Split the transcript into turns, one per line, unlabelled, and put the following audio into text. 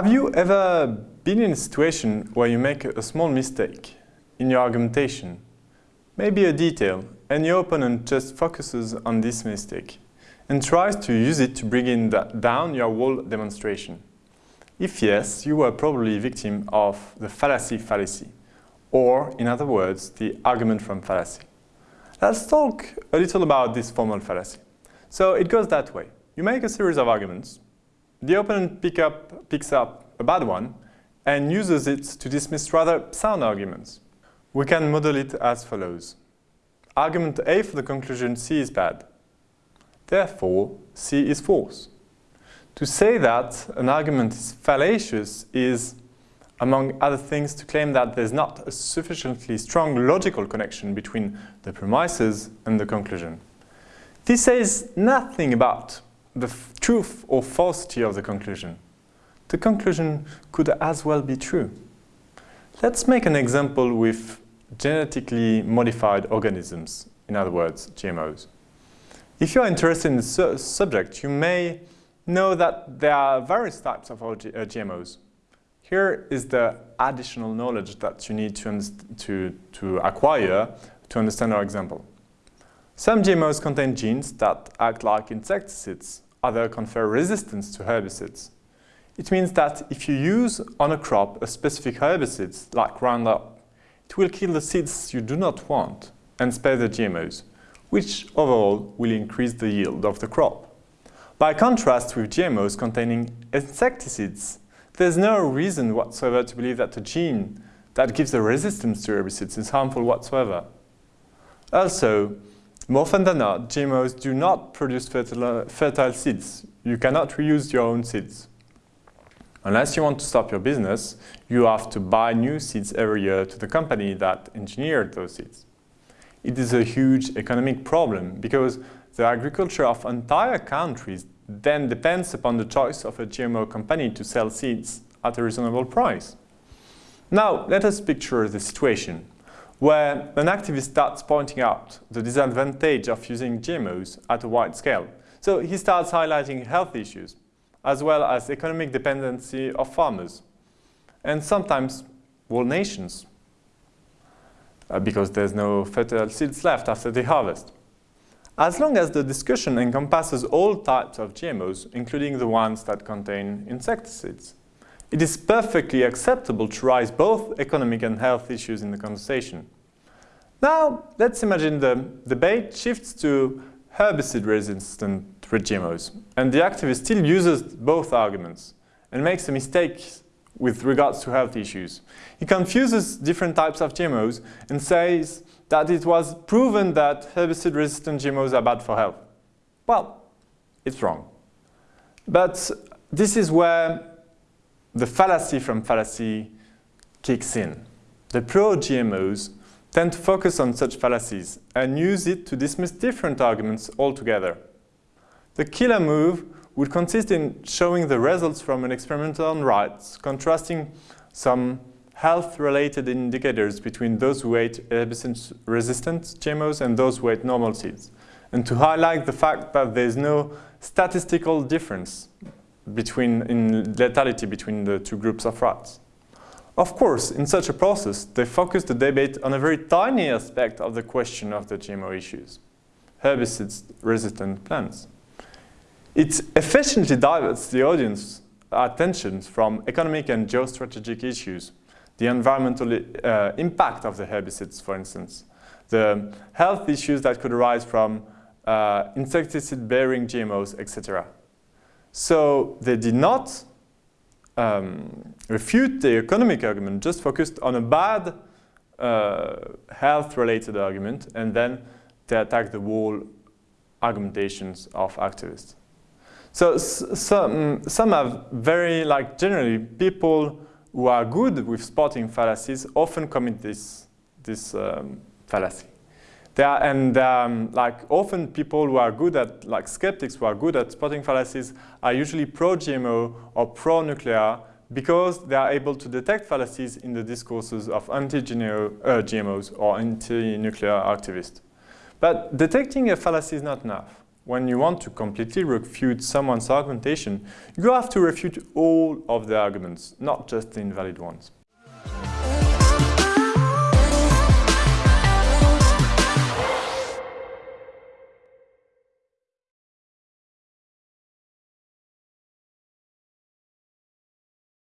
Have you ever been in a situation where you make a small mistake in your argumentation, maybe a detail, and your opponent just focuses on this mistake and tries to use it to bring in down your whole demonstration? If yes, you were probably a victim of the fallacy fallacy, or in other words, the argument from fallacy. Let's talk a little about this formal fallacy. So it goes that way. You make a series of arguments, the opponent pick up, picks up a bad one and uses it to dismiss rather sound arguments. We can model it as follows. Argument A for the conclusion C is bad. Therefore, C is false. To say that an argument is fallacious is, among other things, to claim that there's not a sufficiently strong logical connection between the premises and the conclusion. This says nothing about the truth or falsity of the conclusion. The conclusion could as well be true. Let's make an example with genetically modified organisms, in other words, GMOs. If you're interested in the su subject, you may know that there are various types of GMOs. Uh, Here is the additional knowledge that you need to, to, to acquire to understand our example. Some GMOs contain genes that act like insecticides, others confer resistance to herbicides. It means that if you use on a crop a specific herbicide, like Roundup, it will kill the seeds you do not want and spare the GMOs, which overall will increase the yield of the crop. By contrast with GMOs containing insecticides, there's no reason whatsoever to believe that a gene that gives a resistance to herbicides is harmful whatsoever. Also, more often than not, GMOs do not produce fertile, fertile seeds. You cannot reuse your own seeds. Unless you want to stop your business, you have to buy new seeds every year to the company that engineered those seeds. It is a huge economic problem because the agriculture of entire countries then depends upon the choice of a GMO company to sell seeds at a reasonable price. Now, let us picture the situation where an activist starts pointing out the disadvantage of using GMOs at a wide scale. So he starts highlighting health issues, as well as economic dependency of farmers, and sometimes whole nations, uh, because there's no fertile seeds left after the harvest. As long as the discussion encompasses all types of GMOs, including the ones that contain insecticides, it is perfectly acceptable to raise both economic and health issues in the conversation. Now, let's imagine the debate shifts to herbicide-resistant GMOs, and the activist still uses both arguments and makes a mistake with regards to health issues. He confuses different types of GMOs and says that it was proven that herbicide-resistant GMOs are bad for health. Well, it's wrong. But this is where the fallacy from fallacy kicks in. The pro-GMOs tend to focus on such fallacies and use it to dismiss different arguments altogether. The killer move would consist in showing the results from an experiment on rats, contrasting some health-related indicators between those who ate herbicide-resistant GMOs and those who ate normal seeds, and to highlight the fact that there is no statistical difference between, in lethality between the two groups of rats. Of course, in such a process, they focus the debate on a very tiny aspect of the question of the GMO issues, herbicide-resistant plants. It efficiently diverts the audience's attention from economic and geostrategic issues, the environmental uh, impact of the herbicides, for instance, the health issues that could arise from uh, insecticide-bearing GMOs, etc. So they did not um, refute the economic argument, just focused on a bad uh, health-related argument, and then they attack the whole argumentations of activists. So some, some have very, like generally, people who are good with spotting fallacies often commit this, this um, fallacy. There are, and um, like often people who are good at, like skeptics who are good at spotting fallacies are usually pro-GMO or pro-nuclear because they are able to detect fallacies in the discourses of anti-GMOs uh, or anti-nuclear activists. But detecting a fallacy is not enough. when you want to completely refute someone's argumentation, you have to refute all of the arguments, not just the invalid ones.